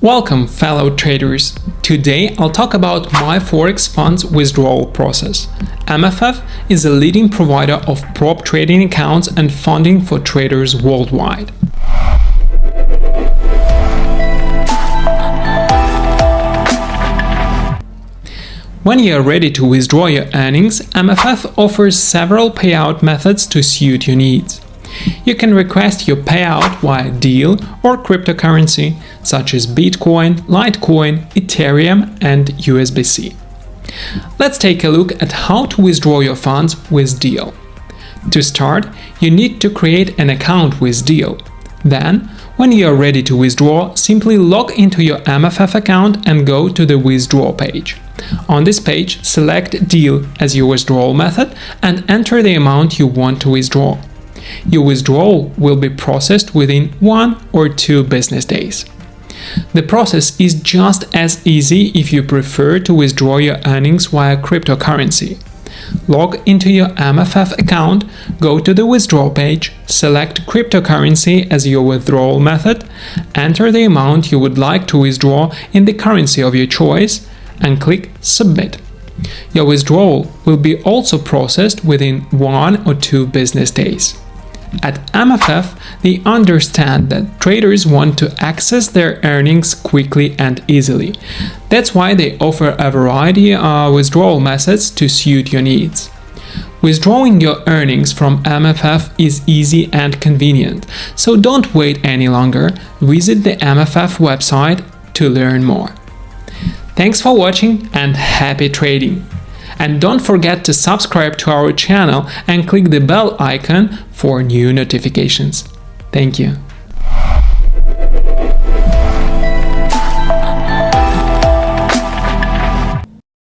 Welcome fellow traders! Today I'll talk about my Forex funds withdrawal process. MFF is a leading provider of prop trading accounts and funding for traders worldwide. When you are ready to withdraw your earnings, MFF offers several payout methods to suit your needs. You can request your payout via Deel or cryptocurrency such as Bitcoin, Litecoin, Ethereum and USDC. Let's take a look at how to withdraw your funds with Deel. To start, you need to create an account with Deel. Then, when you are ready to withdraw, simply log into your MFF account and go to the withdraw page. On this page, select Deel as your withdrawal method and enter the amount you want to withdraw. Your withdrawal will be processed within one or two business days. The process is just as easy if you prefer to withdraw your earnings via cryptocurrency. Log into your MFF account, go to the withdrawal page, select cryptocurrency as your withdrawal method, enter the amount you would like to withdraw in the currency of your choice, and click Submit. Your withdrawal will be also processed within one or two business days. At MFF, they understand that traders want to access their earnings quickly and easily. That's why they offer a variety of withdrawal methods to suit your needs. Withdrawing your earnings from MFF is easy and convenient, so don't wait any longer. Visit the MFF website to learn more. Thanks for watching and happy trading! And don't forget to subscribe to our channel and click the bell icon for new notifications. Thank you.